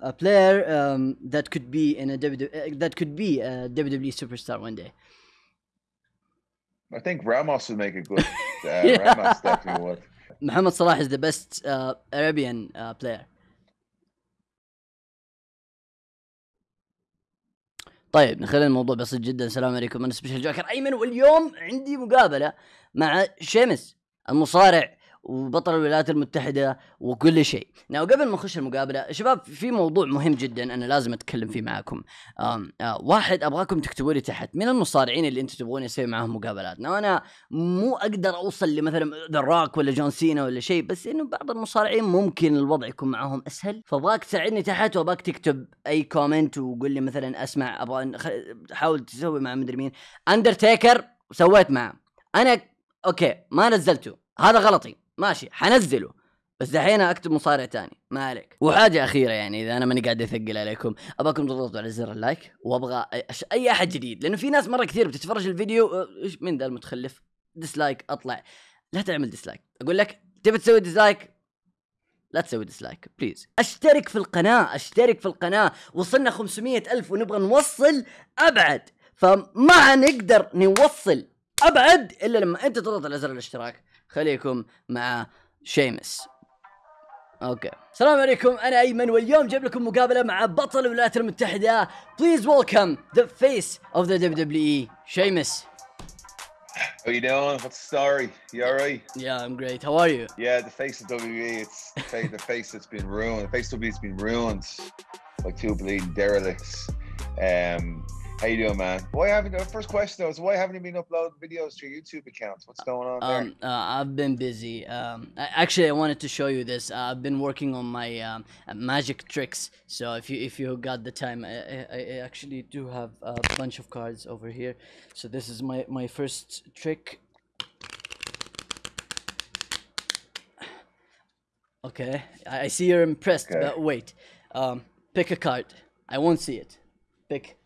a player um, that could be in a WWE, uh, that could be a WWE superstar one day. I think Ramos would make a good. Uh, Yeah. Ramos definitely would. Muhammad Salah is the best uh, Arabian uh, player. طيب نخلي الموضوع بسيط جدا السلام عليكم أنا سبيشال جوكر ايمن واليوم عندي مقابله مع شيمس المصارع وبطل الولايات المتحدة وكل شيء. ناو قبل ما نخش المقابلة شباب في موضوع مهم جدا أنا لازم أتكلم فيه معاكم. آم آه واحد أبغاكم تكتبوا لي تحت من المصارعين اللي أنتم تبغون يسوي معاهم مقابلات. ناو أنا مو أقدر أوصل لمثلا ذا ولا جون سينا ولا شيء بس إنه بعض المصارعين ممكن الوضع يكون معاهم أسهل فأبغاك تساعدني تحت وأبغاك تكتب أي كومنت وقول لي مثلا أسمع أبغى حاول تسوي مع مدري مين اندرتيكر سويت معه أنا أوكي ما نزلته هذا غلطي ماشي حنزله. بس دحين أكتب مصارع تاني. ما عليك. وحاجة أخيرة يعني إذا أنا ماني قاعد أثقل عليكم ابغاكم تضغطوا على زر اللايك وأبغى أي أحد جديد. لأنه في ناس مرة كثير بتتفرج الفيديو أه، إيش مين ذا المتخلف؟ ديسلايك أطلع. لا تعمل ديسلايك. أقول لك تبي تسوي ديسلايك؟ لا تسوي ديسلايك بليز أشترك في القناة أشترك في القناة. وصلنا 500 ألف ونبغى نوصل أبعد. فما نقدر نوصل. ابعد الا لما انت تضغط على زر الاشتراك خليكم مع شيمس أوكي السلام عليكم أنا ايمن واليوم جايب لكم مقابله مع بطل الولايات المتحده بليز ويلكم ذا فيس اوف ذا دبليو دبليو اي شيمس How you doing? What's the story? You all right? Yeah, I'm great. How are you? Yeah, the face of WWE. It's the face, that's been ruined. The face of WWE's been ruined by two bleeding derelicts. Um, how you doing, man? Why haven't? The first question though is why haven't you been uploading videos to your YouTube accounts? What's going on there? Um, uh, I've been busy. Um, I, actually, I wanted to show you this. Uh, I've been working on my um, uh, magic tricks. So if you if you got the time, I, I, I actually do have a bunch of cards over here. So this is my my first trick. Okay, I, I see you're impressed, Okay. but wait. Um, pick a card. I won't see it. Pick.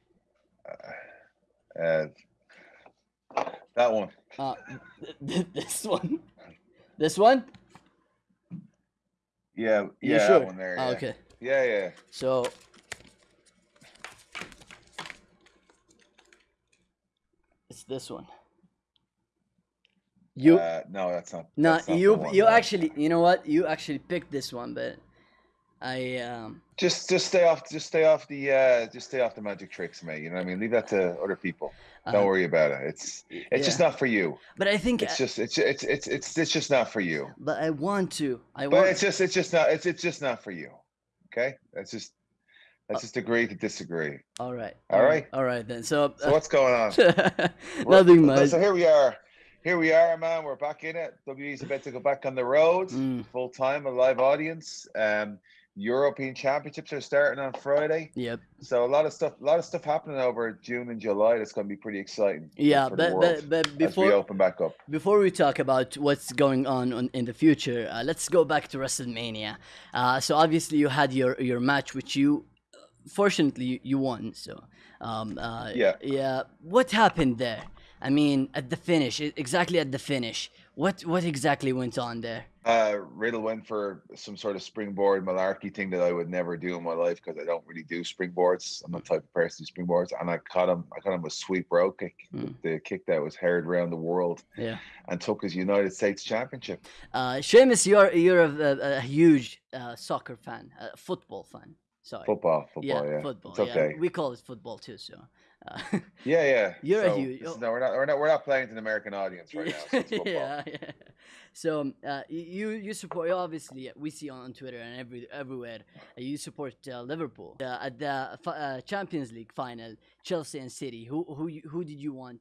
Uh, that one. Uh, th- th- this one. This one. Yeah, yeah, sure? that one there. Ah, yeah. okay. Yeah, yeah. So it's this one. You uh, no, that's not. no, you you no. actually you know what? You actually picked this one, but I um just just stay off just stay off the uh just stay off the magic tricks, mate. You know what I mean? Leave that to other people. Don't uh, worry about it. It's it's just not for you. But I think It's just it's it's it's it's it's just not for you. but I want to. I But want it's just it's just not it's it's just not for you. Okay? That's just Uh, let's just agree to disagree. all right. All right. All right then. So, So what's going on? Nothing so- much. So here we are. Here we are, man. We're back in it. WWE's about to go back on the road, Mm, full time, a live audience. Um, European Championships are starting on Friday. yep. So a lot of stuff, a lot of stuff happening over June and July. That's going to be pretty exciting. Yeah, but, but but as we before open back up. Before we talk about what's going on, on in the future, uh, let's go back to WrestleMania. Uh, so obviously you had your your match, which you fortunately you, won. So um, uh, Yeah. yeah. What happened there? I mean, at the finish, exactly at the finish, what what exactly went on there? Uh, Riddle went for some sort of springboard malarkey thing that I would never do in my life because I don't really do springboards. I'm not the type of person do springboards, and I caught him. I caught him with sweep row kick, Mm. the kick that was heard around the world, Yeah. and took his United States Championship. Uh, Sheamus, you're you're a, a, a huge uh, soccer fan, a football fan. Sorry. Football, football, yeah, football. It's okay. Yeah, we call it football too. So. Uh, Yeah, yeah. You're a huge- is- no, we're not. We're not. We're not playing to an American audience right now. So yeah, yeah. So um, uh, you you support obviously we see on Twitter and every everywhere uh, you support uh, Liverpool uh, at the uh, Champions League final Chelsea and City. Who who who did you want?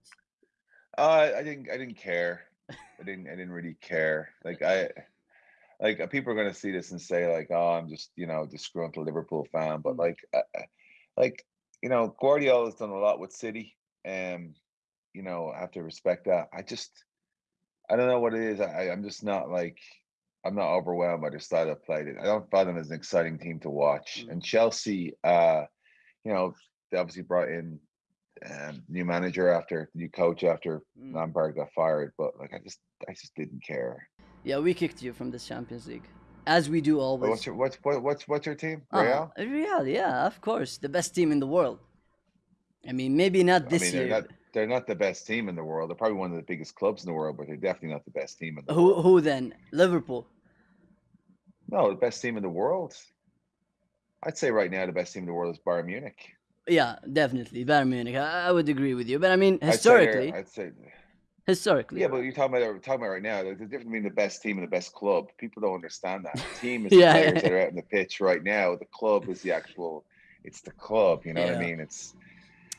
Uh, I didn't. I didn't care. I didn't. I didn't really care. Like I, like people are gonna see this and say like, oh, I'm just you know disgruntled Liverpool fan. But Mm. like, like you know, Guardiola's done a lot with City, and you know, I have to respect that. I just, I don't know what it is. I, I'm just not like. I'm not overwhelmed by their style of play. I don't find them as an exciting team to watch. Mm. And Chelsea, uh, you know, they obviously brought in um, new manager after new coach after Mm. Lampard got fired, but like I just I just didn't care. Yeah, we kicked you from this Champions League. As we do always. What's your what's what, what's what's your team? Uh, Real. Real, yeah, of course, the best team in the world. I mean, maybe not I this mean, year. they're not they're not the best team in the world. They're probably one of the biggest clubs in the world, but they're definitely not the best team in the Who world. who then? Liverpool. No, the best team in the world. I'd say right now the best team in the world is Bayern Munich. Yeah, definitely Bayern Munich. I, I would agree with you, but I mean I'd say historically, I'd say historically. yeah, but you're talking about talking about right now. There's a difference between the best team and the best club. People don't understand that. The team is Yeah, the yeah. players that are out in the pitch right now. The club is the actual. It's the club. You know what I mean? It's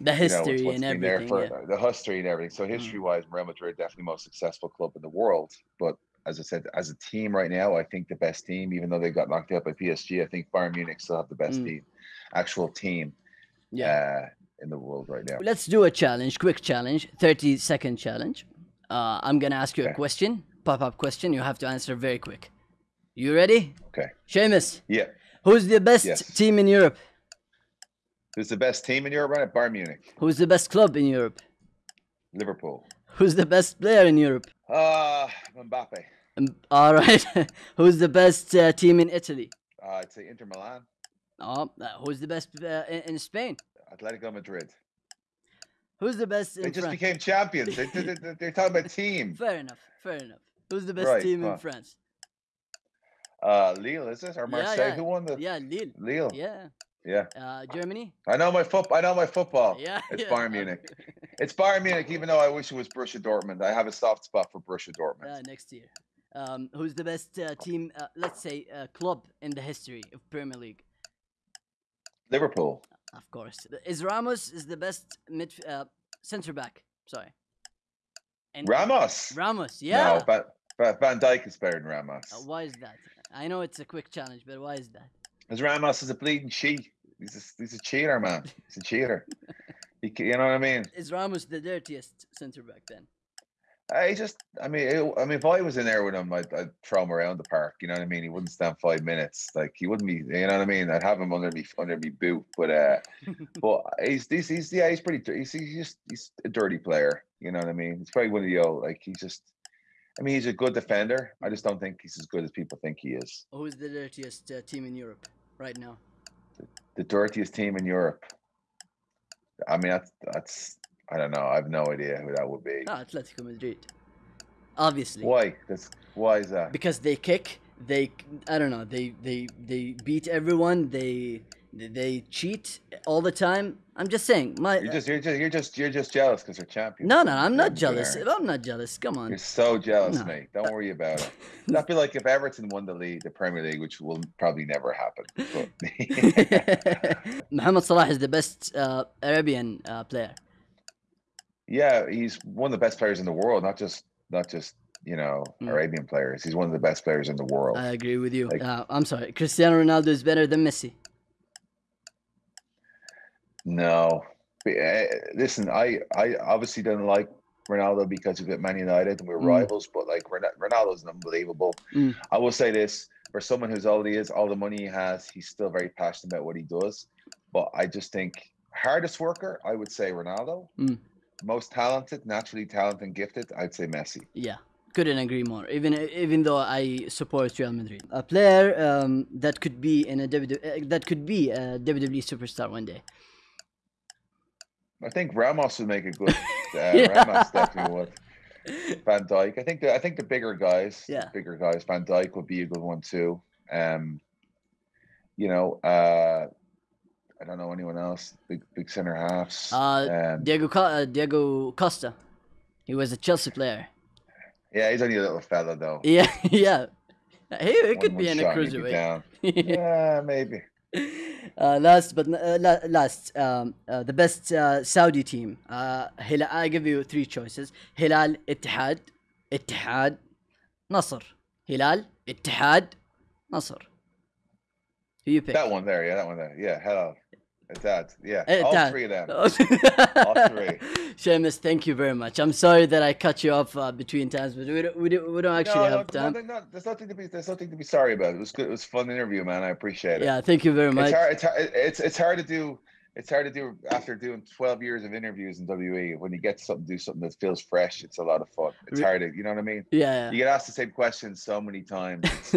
the you know, it's history and everything. for yeah. the history and everything. So history wise, Real Madrid definitely the most successful club in the world. But as I said, as a team right now, I think the best team, even though they got knocked out by PSG, I think Bayern Munich still have the best Mm. team, actual team, yeah. uh, in the world right now. Let's do a challenge, quick challenge, 30 second challenge. Uh, I'm gonna ask you a question, pop up question. You have to answer very quick. You ready? Okay. Sheamus, Yeah, who's the best Yes. team in Europe? who's the best team in Europe right now? Bayern Munich, Who's the best club in Europe? Liverpool. Who's the best player in Europe? Uh Mbappe. Um, all right. who's the best uh, team in Italy? Uh, I'd say Inter Milan, Oh, uh, who's the best uh, in, in Spain? Atletico Madrid. Who's the best in They just France? became champions. They, they, they, they're talking about team. Fair enough. Fair enough. Who's the best Right, team in. France? Uh, Lille is it or Marseille? yeah. Who won the Yeah, Lille. Lille? Yeah. Yeah. Uh, Germany. I know my foot. I know my football. Yeah. It's yeah. Bayern Munich. It's Bayern Munich, even though I wish it was Borussia Dortmund. I have a soft spot for Borussia Dortmund. Uh, next year. Um, who's the best uh, team? Uh, let's say uh, club in the history of Premier League. Liverpool. Of course, is Ramos is the best mid uh, center back. Sorry. And Ramos. Ramos, yeah. No, but, but Van Dijk is better than Ramos. Uh, why is that? I know it's a quick challenge, but why is that? Because Ramos is a bleeding cheat. He's a, he's a cheater, man. He's a cheater. He, you know what I mean? Is Ramos the dirtiest center back then? I just, I mean, it, I mean, if I was in there with him, I'd, I'd throw him around the park. You know what I mean? He wouldn't stand five minutes. Like he wouldn't be. You know what I mean? I'd have him under me, under me boot. But uh, but he's, he's, he's, yeah, he's pretty. He's, he's just, he's a dirty player. You know what I mean? He's probably one of the old. Like he's just. I mean, he's a good defender. I just don't think he's as good as people think he is. Who's the dirtiest uh, team in Europe right now? The dirtiest team in Europe. I mean, that's that's. I don't know. I have no idea who that would be. Ah, Atletico Madrid. Obviously. Why? That's why is that? because they kick they i don't know they they they beat everyone they they cheat all the time i'm just saying my You're just, you're just, you're just, you're just jealous because they're champions. no no i'm not jealous Aaron. i'm not jealous come on You're so jealous, No. mate. Don't worry about it. That'd be like if Everton won the league, the Premier League, which will probably never happen. But Mohamed Salah is the best uh, Arabian uh, player. Yeah, he's one of the best players in the world. Not just, not just you know Mm. Arabian players. He's one of the best players in the world. I agree with you. Like- uh, I'm sorry. Cristiano Ronaldo is better than Messi. no, uh, listen, I, I obviously didn't like Ronaldo because of it, Man United, and we were Mm. rivals. But like Ron- Ronaldo's unbelievable. Mm. I will say this: for someone who's all he is, all the money he has, he's still very passionate about what he does. But I just think hardest worker, I would say Ronaldo. Mm. Most talented, naturally talented and gifted, I'd say Messi. Yeah, couldn't agree more. Even even though I support Real Madrid, a player um, that could be in a WWE, uh, that could be a WWE superstar one day. I think Ramos would make a good. Uh, Yeah. Ramos definitely would. Van Dijk. I think the I think the bigger guys, Yeah. bigger guys. Van Dijk would be a good one too. Um, you know, uh, I don't know anyone else. Big big center halves. Uh, um, Diego uh, Diego Costa, he was a Chelsea player. yeah, he's only a little fella though. Yeah, yeah. He, he One- could be in a shot and he'd be cruiserweight. Yeah, maybe. uh, last but uh, la- last, um, uh, the best uh, Saudi team. Uh, Hilal. I give you three choices: Hilal, Ittihad, Ittihad, Nasr. Hilal, Ittihad, Nasr. Who you pick? That one there, yeah, that one there. Yeah, hello. It's that. Yeah. Eh, all Dad. three of them. All three. Sheamus, thank you very much. I'm sorry that I cut you off uh, between times, but we don't, we don't, we don't actually no, have no, time. no, no, there's nothing to be there's nothing to be sorry about. It was good. It was a fun interview, man. I appreciate it. Yeah, thank you very much. It's hard. It's hard. It's it's hard to do. It's hard to do after doing 12 years of interviews in WE. When you get to something, do something that feels fresh. It's a lot of fun. It's hard to, you know what I mean. Yeah, You get asked the same questions so many times.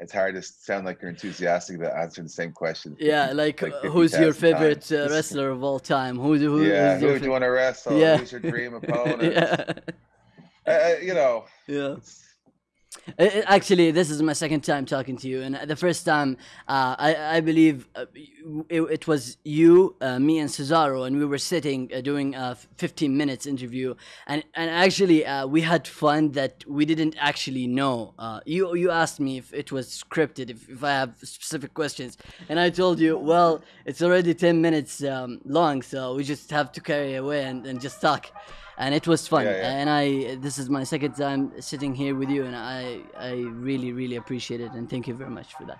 It's, hard to sound like you're enthusiastic about answering the same question. Yeah, like, Like who's your favorite uh, wrestler of all time? Who, who yeah, who's who your do you want to wrestle? Yeah. Who's your dream opponent? yeah, Uh, uh, you know, yeah. it's, Actually, this is my second time talking to you, and the first time, uh, I, I believe uh, it, it was you, uh, me, and Cesaro, and we were sitting uh, doing a 15 minutes interview, and and actually uh, we had fun that we didn't actually know. Uh, you you asked me if it was scripted, if, if I have specific questions, and I told you, well, it's already 10 minutes um, long, so we just have to carry away and, and just talk. And it was fun, Yeah, yeah. and I. This is my second time sitting here with you, and I, I really, really appreciate it, and thank you very much for that.